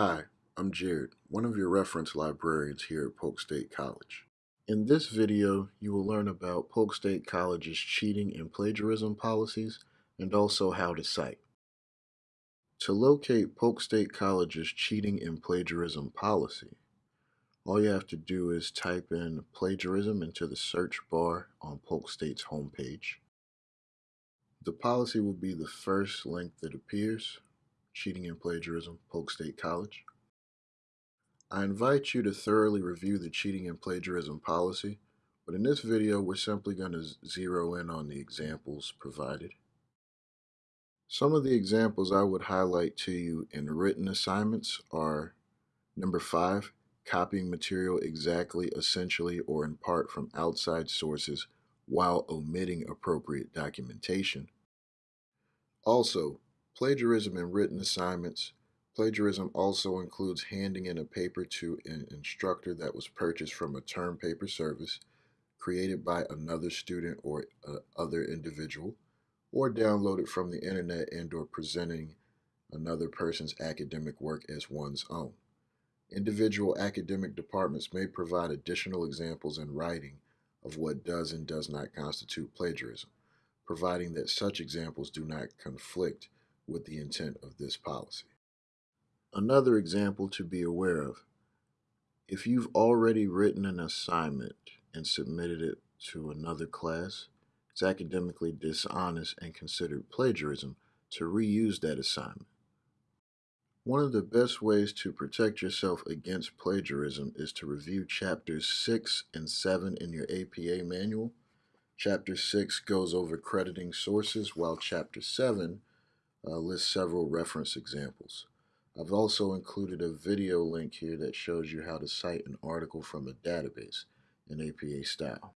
Hi, I'm Jared, one of your reference librarians here at Polk State College. In this video, you will learn about Polk State College's cheating and plagiarism policies and also how to cite. To locate Polk State College's cheating and plagiarism policy, all you have to do is type in plagiarism into the search bar on Polk State's homepage. The policy will be the first link that appears, Cheating and Plagiarism, Polk State College. I invite you to thoroughly review the cheating and plagiarism policy, but in this video we're simply going to zero in on the examples provided. Some of the examples I would highlight to you in written assignments are number five, copying material exactly, essentially, or in part from outside sources while omitting appropriate documentation. Also, plagiarism in written assignments. Plagiarism also includes handing in a paper to an instructor that was purchased from a term paper service created by another student or uh, other individual or downloaded from the internet and or presenting another person's academic work as one's own. Individual academic departments may provide additional examples in writing of what does and does not constitute plagiarism, providing that such examples do not conflict with the intent of this policy. Another example to be aware of, if you've already written an assignment and submitted it to another class, it's academically dishonest and considered plagiarism to reuse that assignment. One of the best ways to protect yourself against plagiarism is to review chapters 6 and 7 in your APA manual. Chapter 6 goes over crediting sources, while Chapter 7 uh, lists several reference examples. I've also included a video link here that shows you how to cite an article from a database in APA style.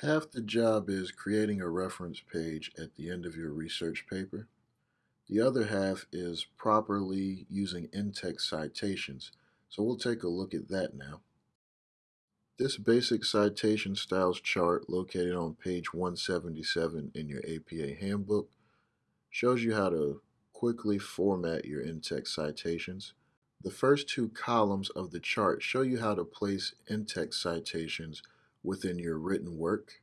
Half the job is creating a reference page at the end of your research paper. The other half is properly using in-text citations, so we'll take a look at that now. This basic citation styles chart located on page 177 in your APA handbook shows you how to quickly format your in-text citations. The first two columns of the chart show you how to place in-text citations within your written work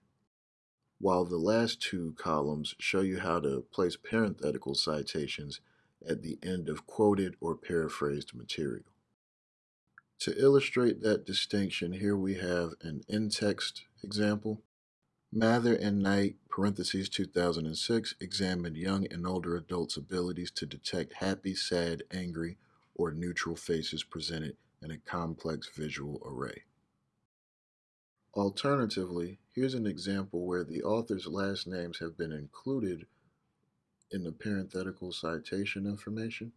while the last two columns show you how to place parenthetical citations at the end of quoted or paraphrased material. To illustrate that distinction, here we have an in-text example. Mather and Knight, parentheses 2006, examined young and older adults' abilities to detect happy, sad, angry, or neutral faces presented in a complex visual array. Alternatively, here's an example where the author's last names have been included in the parenthetical citation information.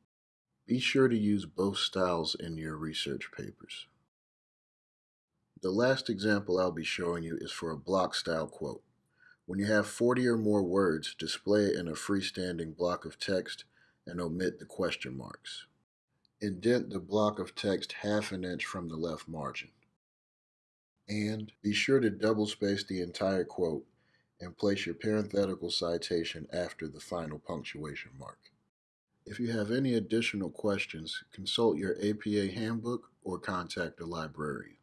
Be sure to use both styles in your research papers. The last example I'll be showing you is for a block style quote. When you have 40 or more words, display it in a freestanding block of text and omit the question marks. Indent the block of text half an inch from the left margin. And be sure to double space the entire quote and place your parenthetical citation after the final punctuation mark. If you have any additional questions, consult your APA handbook or contact a librarian.